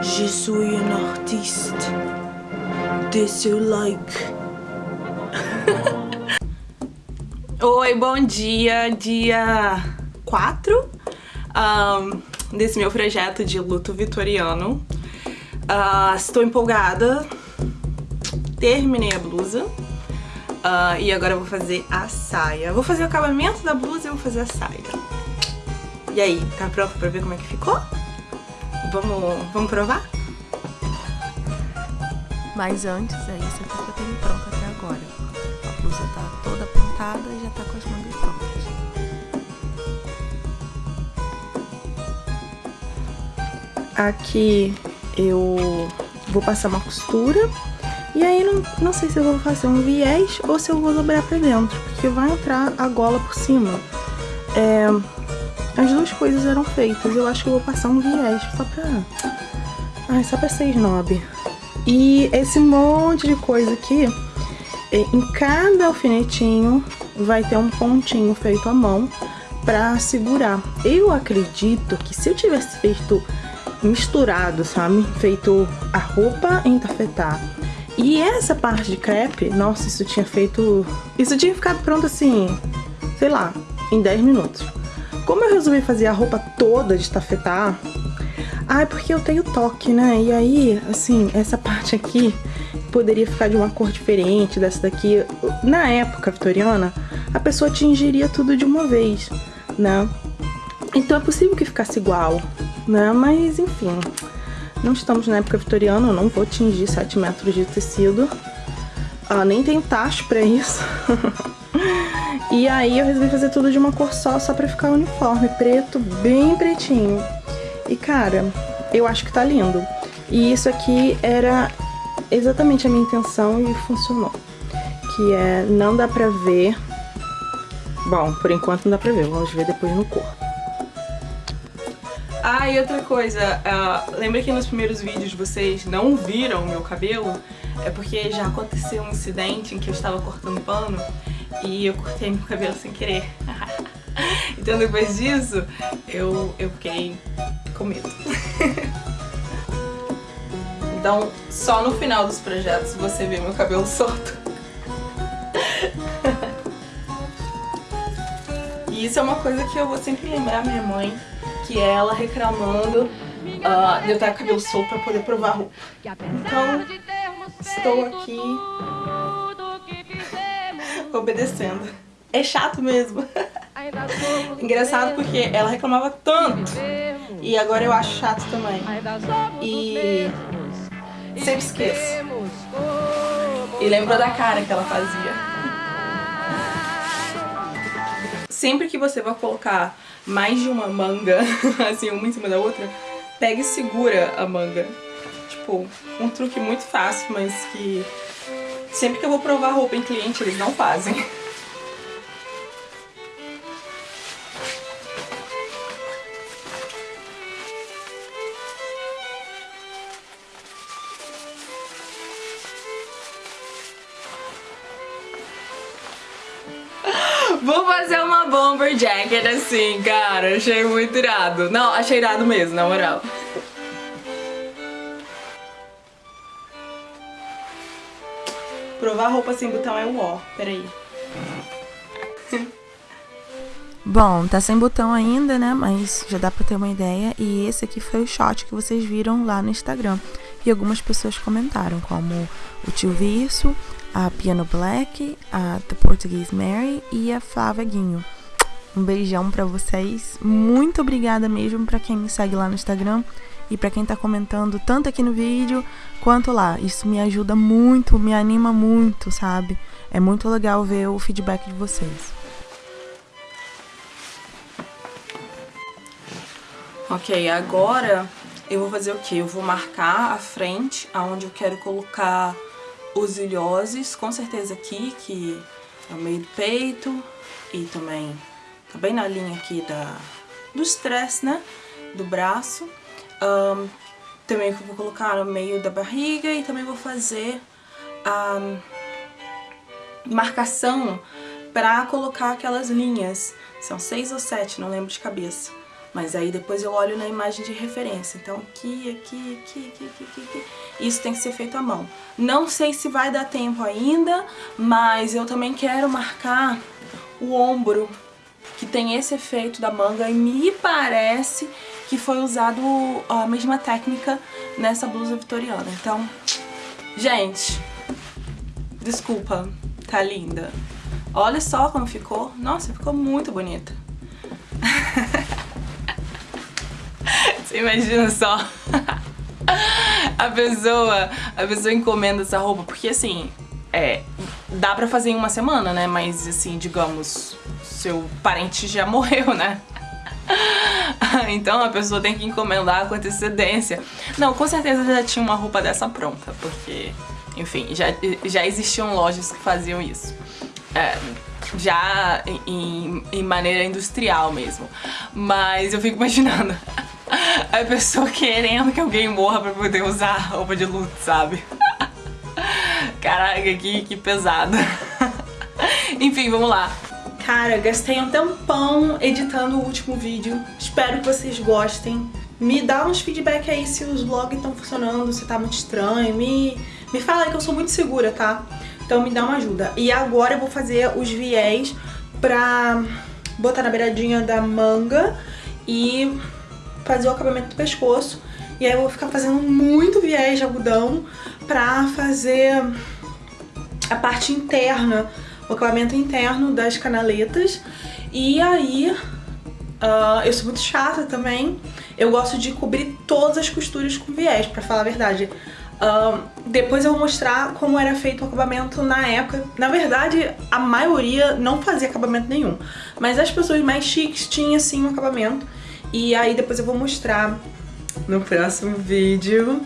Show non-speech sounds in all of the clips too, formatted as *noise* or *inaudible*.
Je suis un artiste. De seu like. *laughs* Oi, bom dia. Dia 4 um, desse meu projeto de luto vitoriano. Uh, estou empolgada. Terminei a blusa. Uh, e agora vou fazer a saia. Vou fazer o acabamento da blusa e vou fazer a saia. E aí, tá pronto pra ver como é que ficou? Vamos, vamos provar? Mas antes, é isso aqui que eu tenho pronto até agora. A blusa tá toda pintada e já tá com as mangas prontas. Aqui eu vou passar uma costura e aí não, não sei se eu vou fazer um viés ou se eu vou dobrar pra dentro, porque vai entrar a gola por cima. É, as duas coisas eram feitas, eu acho que eu vou passar um viés só pra... Ai, só pra ser snob. E esse monte de coisa aqui, em cada alfinetinho vai ter um pontinho feito à mão pra segurar. Eu acredito que se eu tivesse feito misturado, sabe? Feito a roupa em tafetá e essa parte de crepe, nossa, isso tinha feito... Isso tinha ficado pronto assim, sei lá, em 10 minutos. Como eu resolvi fazer a roupa toda de tafetá, ah, é porque eu tenho toque, né? E aí, assim, essa parte aqui poderia ficar de uma cor diferente dessa daqui. Na época vitoriana, a pessoa tingiria tudo de uma vez, né? Então é possível que ficasse igual, né? Mas, enfim, não estamos na época vitoriana, eu não vou tingir 7 metros de tecido. Ah, nem tenho tacho pra isso. *laughs* e aí eu resolvi fazer tudo de uma cor só, só pra ficar uniforme, preto, bem pretinho. E cara, eu acho que tá lindo. E isso aqui era exatamente a minha intenção e funcionou. Que é, não dá pra ver... Bom, por enquanto não dá pra ver, vamos ver depois no corpo. Ah, e outra coisa, uh, lembra que nos primeiros vídeos vocês não viram o meu cabelo? É porque já aconteceu um incidente em que eu estava cortando pano e eu cortei meu cabelo sem querer. *laughs* então depois disso, eu, eu fiquei com medo. *laughs* então, só no final dos projetos você vê meu cabelo *laughs* solto. e isso é uma coisa que eu vou sempre lembrar minha mãe que é ela reclamando uh, de eu estar com cabelo solto para poder provar roupa. Então, estou aqui obedecendo. É chato mesmo. Engraçado porque ela reclamava tanto e agora eu acho chato também. E sempre esqueço. E lembro da cara que ela fazia. *laughs* Sempre que você vai colocar mais de uma manga, *laughs* assim, uma em cima da outra, pega e segura a manga. Tipo, um truque muito fácil, mas que sempre que eu vou provar roupa em cliente, eles não fazem. Vou fazer uma bomber jacket assim, cara. Achei muito irado. Não, achei irado mesmo, na moral. Provar roupa sem botão é o ó. Peraí. Bom, tá sem botão ainda, né? Mas já dá pra ter uma ideia. E esse aqui foi o shot que vocês viram lá no Instagram. E algumas pessoas comentaram, como o tio Virso, a Piano Black, a The Portuguese Mary e a Flávia Guinho. Um beijão para vocês. Muito obrigada mesmo para quem me segue lá no Instagram e para quem tá comentando tanto aqui no vídeo quanto lá. Isso me ajuda muito, me anima muito, sabe? É muito legal ver o feedback de vocês. Ok, agora eu vou fazer o que? Eu vou marcar a frente, aonde eu quero colocar os ilhoses, com certeza aqui, que é o meio do peito e também tá bem na linha aqui da, do stress, né, do braço. Um, também vou colocar no meio da barriga e também vou fazer a marcação para colocar aquelas linhas. São seis ou sete, não lembro de cabeça. Mas aí depois eu olho na imagem de referência. Então aqui, aqui, aqui, aqui, aqui, aqui. Isso tem que ser feito à mão. Não sei se vai dar tempo ainda, mas eu também quero marcar o ombro, que tem esse efeito da manga e me parece que foi usado a mesma técnica nessa blusa vitoriana. Então, gente, desculpa, tá linda. Olha só como ficou. Nossa, ficou muito bonita. *laughs* Você imagina só *laughs* a pessoa, a pessoa encomenda essa roupa, porque assim, é, dá pra fazer em uma semana, né? Mas assim, digamos, seu parente já morreu, né? *laughs* então a pessoa tem que encomendar com antecedência. Não, com certeza já tinha uma roupa dessa pronta, porque, enfim, já, já existiam lojas que faziam isso. É, já em, em maneira industrial mesmo. Mas eu fico imaginando *laughs* a pessoa querendo que alguém morra pra poder usar roupa de luto, sabe? *laughs* Caraca, que, que pesado. Enfim, vamos lá. Cara, gastei um tempão editando o último vídeo. Espero que vocês gostem. Me dá uns feedback aí se os vlogs estão funcionando, se tá muito estranho. Me, me fala aí que eu sou muito segura, tá? Então me dá uma ajuda. E agora eu vou fazer os viés pra botar na beiradinha da manga e fazer o acabamento do pescoço. E aí eu vou ficar fazendo muito viés de algodão pra fazer a parte interna, o acabamento interno das canaletas. E aí, uh, eu sou muito chata também, eu gosto de cobrir todas as costuras com viés, pra falar a verdade. Uh, depois eu vou mostrar como era feito o acabamento na época. Na verdade, a maioria não fazia acabamento nenhum. Mas as pessoas mais chiques tinham sim um acabamento. E aí depois eu vou mostrar no próximo vídeo,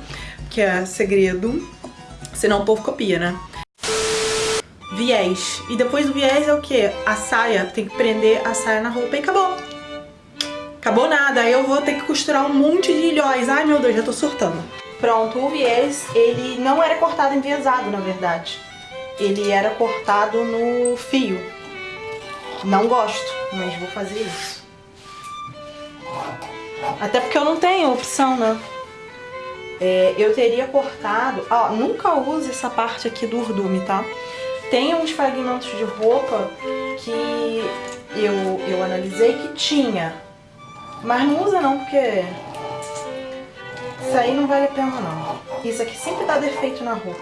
que é segredo. Senão o povo copia, né? Viés. E depois do viés é o que? A saia. Tem que prender a saia na roupa e acabou. Acabou nada. Aí eu vou ter que costurar um monte de ilhóis. Ai, meu Deus, já tô surtando. Pronto, o viés, ele não era cortado enviesado, na verdade. Ele era cortado no fio. Não gosto, mas vou fazer isso. Até porque eu não tenho opção, né? É, eu teria cortado... Ó, nunca use essa parte aqui do urdume, tá? Tem uns fragmentos de roupa que eu, eu analisei que tinha. Mas não usa não, porque isso aí não vale a pena não. Isso aqui sempre dá defeito na roupa.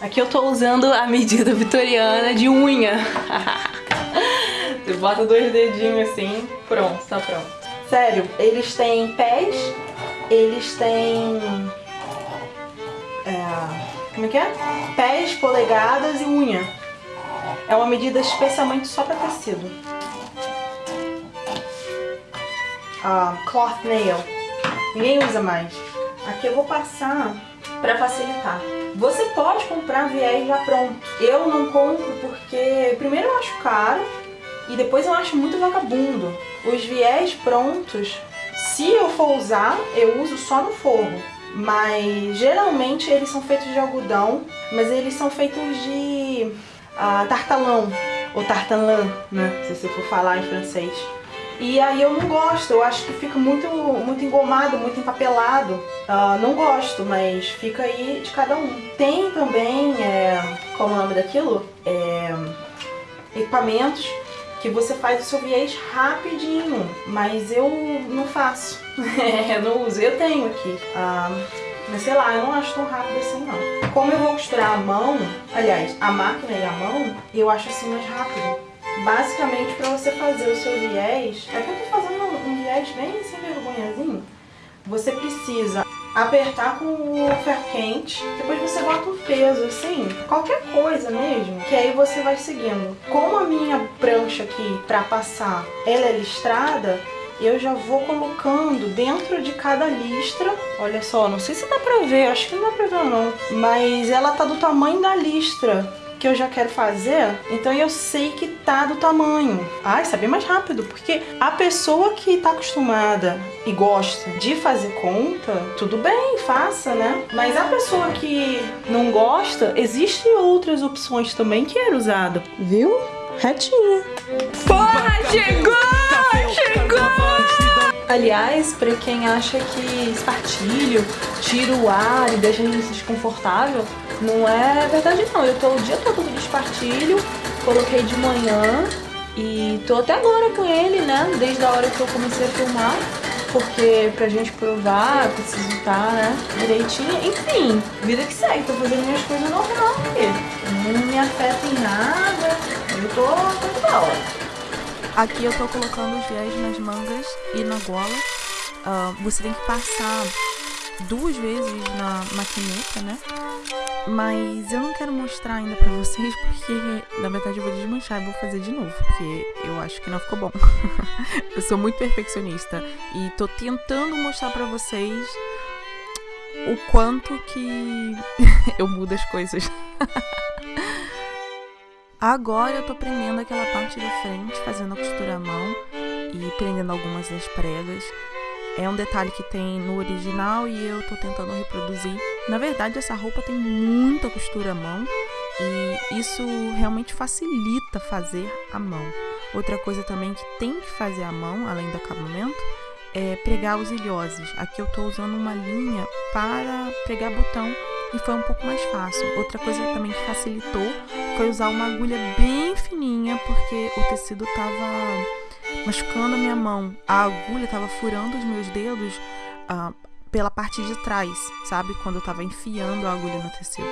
Aqui eu tô usando a medida vitoriana de unha. *laughs* Você bota dois dedinhos assim, pronto, tá pronto. Sério, eles têm pés, eles têm... É, como é que é? Pés, polegadas e unha. É uma medida especialmente só para tecido. Ah, cloth nail. Ninguém usa mais. Aqui eu vou passar para facilitar. Você pode comprar viés já pronto. Eu não compro porque primeiro eu acho caro e depois eu acho muito vagabundo. Os viés prontos, se eu for usar, eu uso só no forro. Mas geralmente eles são feitos de algodão, mas eles são feitos de uh, tartalão, ou tartalan, né, se você for falar em francês. E aí eu não gosto, eu acho que fica muito, muito engomado, muito empapelado. Uh, não gosto, mas fica aí de cada um. Tem também, é, qual é o nome daquilo? É, equipamentos que você faz o seu viés rapidinho, mas eu não faço, *laughs* eu não uso, eu tenho aqui. Uh, mas sei lá, eu não acho tão rápido assim não. Como eu vou costurar a mão, aliás, a máquina e a mão, eu acho assim mais rápido. Basicamente, para você fazer o seu viés, aqui eu tô fazendo um viés bem sem vergonhazinho, você precisa apertar com o ferro quente, depois você bota um peso, assim, qualquer coisa mesmo, que aí você vai seguindo. Como a minha prancha aqui, para passar, ela é listrada, eu já vou colocando dentro de cada listra. Olha só, não sei se dá pra ver, acho que não dá pra ver não. Mas ela tá do tamanho da listra. Que eu já quero fazer, então eu sei que tá do tamanho. Ai, saber mais rápido, porque a pessoa que tá acostumada e gosta de fazer conta, tudo bem, faça, né? Mas a pessoa que não gosta, existem outras opções também que era usada, viu? Retinha. Porra, chegou! Chegou! Aliás, para quem acha que espartilho tira o ar e deixa a gente desconfortável, não é verdade não. Eu tô o dia todo de espartilho, coloquei de manhã e tô até agora com ele, né? Desde a hora que eu comecei a filmar. Porque pra gente provar, preciso estar, tá, né, direitinho. Enfim, vida que segue, tô fazendo minhas coisas normal aqui. Não me afeta em nada. Eu tô, tô hora. Aqui eu tô colocando os viés nas mangas e na gola. Uh, você tem que passar duas vezes na maquineta, né? Mas eu não quero mostrar ainda pra vocês porque, na verdade, eu vou desmanchar e vou fazer de novo, porque eu acho que não ficou bom. *laughs* eu sou muito perfeccionista e tô tentando mostrar pra vocês o quanto que *laughs* eu mudo as coisas. *laughs* Agora eu tô prendendo aquela parte da frente, fazendo a costura à mão e prendendo algumas das pregas. É um detalhe que tem no original e eu tô tentando reproduzir. Na verdade, essa roupa tem muita costura à mão e isso realmente facilita fazer à mão. Outra coisa também que tem que fazer à mão, além do acabamento, é pregar os ilhoses. Aqui eu tô usando uma linha para pregar botão e foi um pouco mais fácil. Outra coisa também que facilitou foi usar uma agulha bem fininha, porque o tecido tava machucando a minha mão. A agulha tava furando os meus dedos uh, pela parte de trás, sabe? Quando eu tava enfiando a agulha no tecido.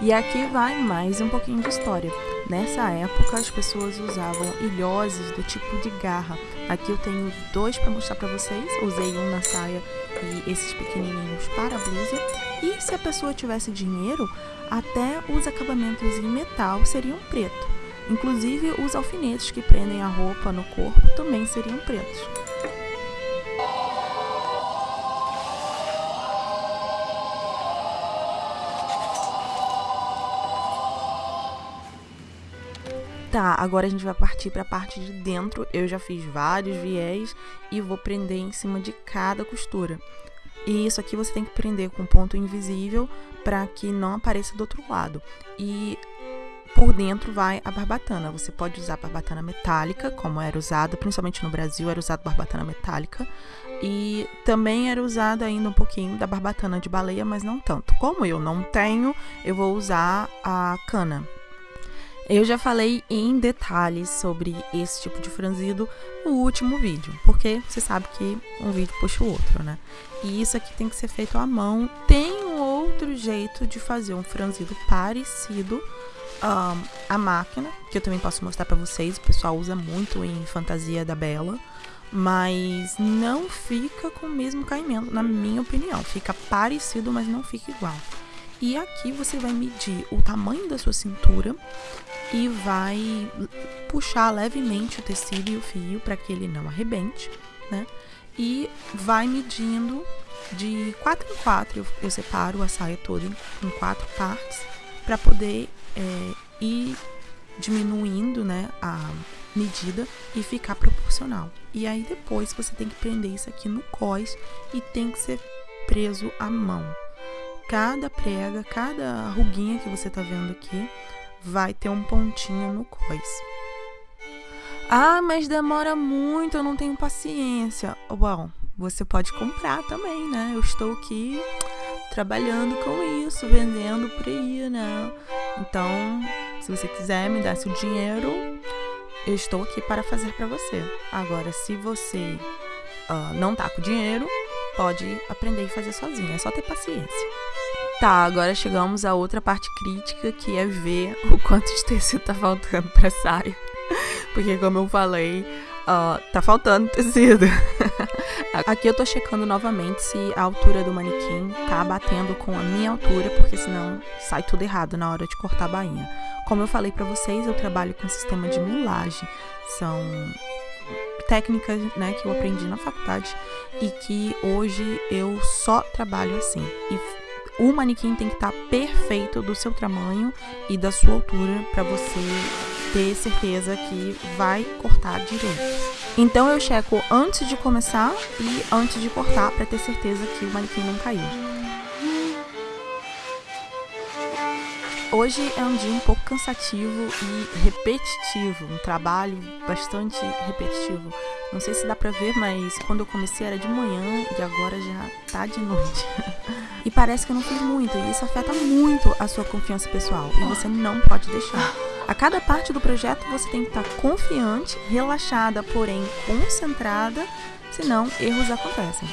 E aqui vai mais um pouquinho de história. Nessa época, as pessoas usavam ilhoses do tipo de garra. Aqui eu tenho dois para mostrar para vocês. Usei um na saia e esses pequenininhos para a blusa. E se a pessoa tivesse dinheiro, até os acabamentos em metal seriam preto. Inclusive, os alfinetes que prendem a roupa no corpo também seriam pretos. Tá, agora a gente vai partir para a parte de dentro. Eu já fiz vários viés e vou prender em cima de cada costura. E isso aqui você tem que prender com ponto invisível para que não apareça do outro lado. E por dentro vai a barbatana. Você pode usar barbatana metálica, como era usada, principalmente no Brasil, era usada barbatana metálica. E também era usada ainda um pouquinho da barbatana de baleia, mas não tanto. Como eu não tenho, eu vou usar a cana. Eu já falei em detalhes sobre esse tipo de franzido no último vídeo, porque você sabe que um vídeo puxa o outro, né? E isso aqui tem que ser feito à mão. Tem um outro jeito de fazer um franzido parecido um, à máquina, que eu também posso mostrar para vocês. O pessoal usa muito em Fantasia da Bela, mas não fica com o mesmo caimento, na minha opinião. Fica parecido, mas não fica igual. E aqui você vai medir o tamanho da sua cintura e vai puxar levemente o tecido e o fio para que ele não arrebente, né? E vai medindo de 4 em 4, eu, eu separo a saia toda em, em quatro partes para poder é, ir diminuindo né, a medida e ficar proporcional. E aí depois você tem que prender isso aqui no cós e tem que ser preso à mão. Cada prega, cada ruguinha que você tá vendo aqui vai ter um pontinho no cós. Ah, mas demora muito, eu não tenho paciência. Bom, você pode comprar também, né? Eu estou aqui trabalhando com isso, vendendo por aí, né? Então, se você quiser me dar seu dinheiro, eu estou aqui para fazer para você. Agora, se você uh, não tá com dinheiro, pode aprender e fazer sozinho. É só ter paciência. Tá, agora chegamos a outra parte crítica, que é ver *laughs* o quanto de tecido tá faltando pra saia. *laughs* Porque como eu falei, uh, tá faltando tecido. *laughs* Aqui eu tô checando novamente se a altura do manequim tá batendo com a minha altura, porque senão sai tudo errado na hora de cortar a bainha. Como eu falei para vocês, eu trabalho com sistema de mulagem. São técnicas né, que eu aprendi na faculdade e que hoje eu só trabalho assim. E o manequim tem que estar tá perfeito do seu tamanho e da sua altura para você ter certeza que vai cortar direito. Então eu checo antes de começar e antes de cortar para ter certeza que o manequim não caiu. Hoje é um dia um pouco cansativo e repetitivo, um trabalho bastante repetitivo. Não sei se dá pra ver, mas quando eu comecei era de manhã e agora já tá de noite. *laughs* e parece que eu não fiz muito, e isso afeta muito a sua confiança pessoal, e você não pode deixar. A cada parte do projeto você tem que estar confiante, relaxada, porém concentrada, senão erros acontecem.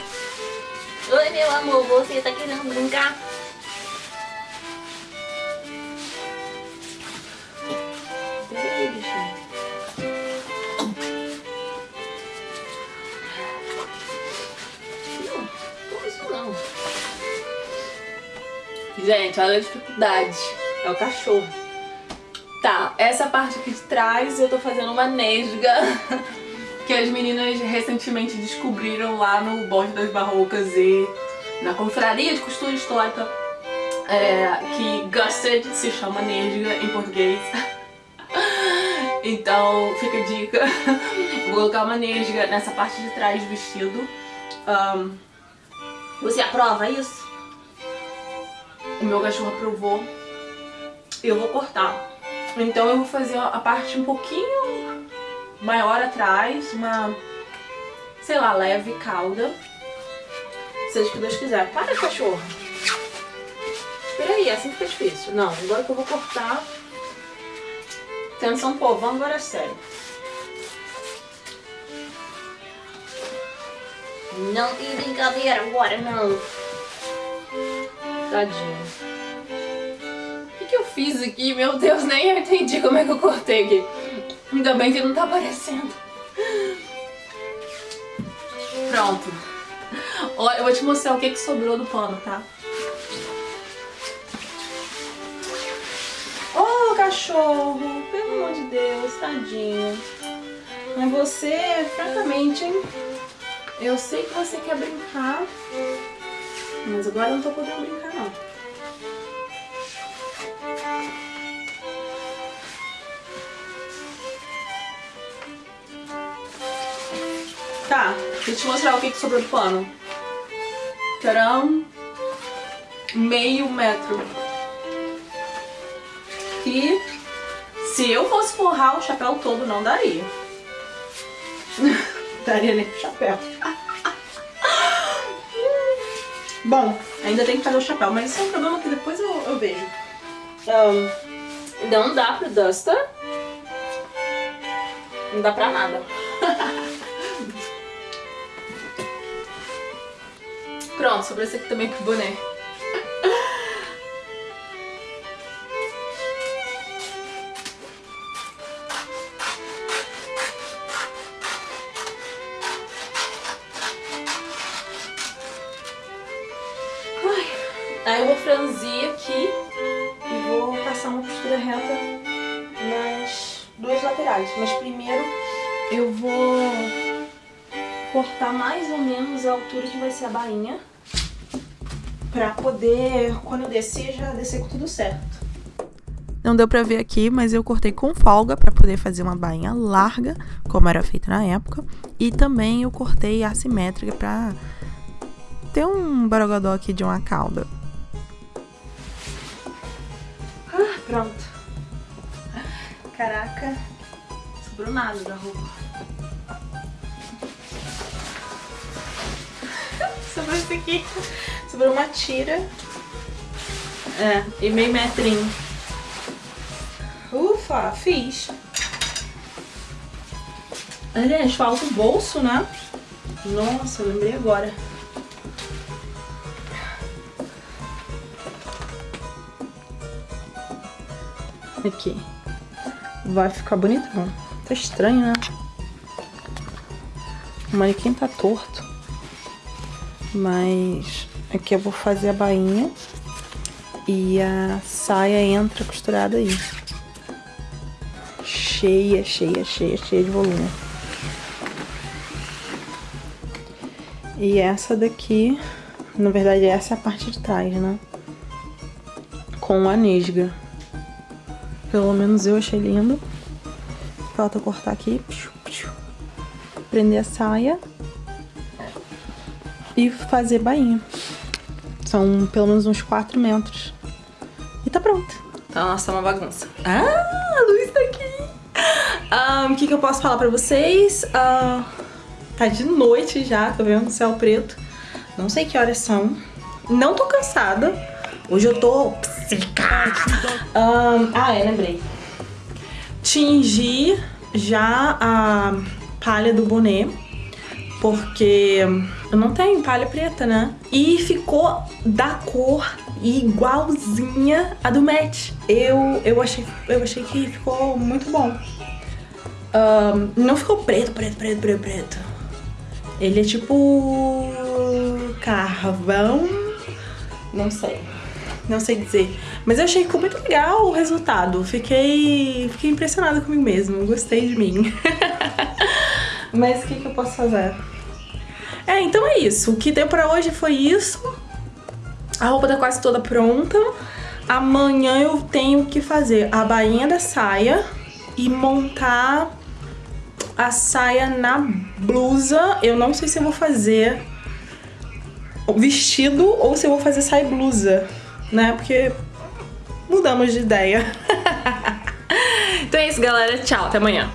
Oi, meu amor, você tá querendo brincar? Gente, olha a dificuldade. É o cachorro. Tá, essa parte aqui de trás eu tô fazendo uma nesga *laughs* que as meninas recentemente descobriram lá no Bosque das Barrocas e na confraria de costura histórica é, que Gusted se chama nesga em português. *laughs* então fica a dica. *laughs* Vou colocar uma nesga nessa parte de trás do vestido. Um, você aprova isso? O meu cachorro aprovou, eu vou cortar. Então eu vou fazer a parte um pouquinho maior atrás, uma, sei lá, leve cauda. Seja o que Deus quiser. Para, cachorro. Espera aí, assim fica difícil. Não, agora que eu vou cortar... Atenção, povo, vamos agora é sério. Não tem brincadeira agora, não. Tadinho. O que, que eu fiz aqui? Meu Deus, nem eu entendi como é que eu cortei aqui. Ainda bem que não tá aparecendo. Pronto. Olha, eu vou te mostrar o que, que sobrou do pano, tá? Oh, cachorro! Pelo amor de Deus, tadinho. Mas você, francamente, hein? Eu sei que você quer brincar, mas agora eu não tô podendo brincar não. Tá, deixa eu te mostrar o que, que sobrou do pano. Terão meio metro. E se eu fosse forrar o chapéu todo, não daria. *laughs* daria nem o chapéu. Bom, ainda tem que fazer o chapéu, mas isso é um problema que depois eu, eu vejo. Um, não dá pro Duster. Não dá pra nada. Pronto, sobrou esse aqui também pro boné. Laterais. Mas primeiro eu vou cortar mais ou menos a altura que vai ser a bainha. Pra poder, quando eu descer, já descer com tudo certo. Não deu pra ver aqui, mas eu cortei com folga para poder fazer uma bainha larga, como era feita na época. E também eu cortei assimétrica pra ter um borogodó aqui de uma cauda. Sobrou nada da roupa. *laughs* Sobrou isso aqui. Sobrou uma tira. É, e meio metrinho. Ufa, fiz. Aliás, falta o bolso, né? Nossa, lembrei agora. Aqui. Vai ficar bonitão. Tá estranho, né? O manequim tá torto. Mas aqui eu vou fazer a bainha. E a saia entra costurada aí. Cheia, cheia, cheia, cheia de volume. E essa daqui, na verdade essa é a parte de trás, né? com a nesga. Pelo menos eu achei lindo. Falta cortar aqui. Prender a saia. E fazer bainha. São pelo menos uns 4 metros. E tá pronto. Então, nossa, tá uma bagunça. Ah, a luz tá aqui. Ah, o que, que eu posso falar pra vocês? Uh, tá de noite já, tá vendo? Céu preto. Não sei que horas são. Não tô cansada. Hoje eu tô psica. Um, ah, é, lembrei. Tingi já a palha do boné. Porque eu não tenho palha preta, né? E ficou da cor igualzinha a do Matt. Eu, eu, achei, eu achei que ficou muito bom. Um, não ficou preto, preto, preto, preto, preto. Ele é tipo... carvão? Não sei. Não sei dizer. Mas eu achei que ficou muito legal o resultado. Fiquei, fiquei impressionada comigo mesmo. Gostei de mim. *laughs* Mas o que, que eu posso fazer? É, então é isso. O que deu pra hoje foi isso. A roupa tá quase toda pronta. Amanhã eu tenho que fazer a bainha da saia e montar a saia na blusa. Eu não sei se eu vou fazer vestido ou se eu vou fazer saia blusa, né? Porque mudamos de ideia. *laughs* então é isso, galera. Tchau, até amanhã.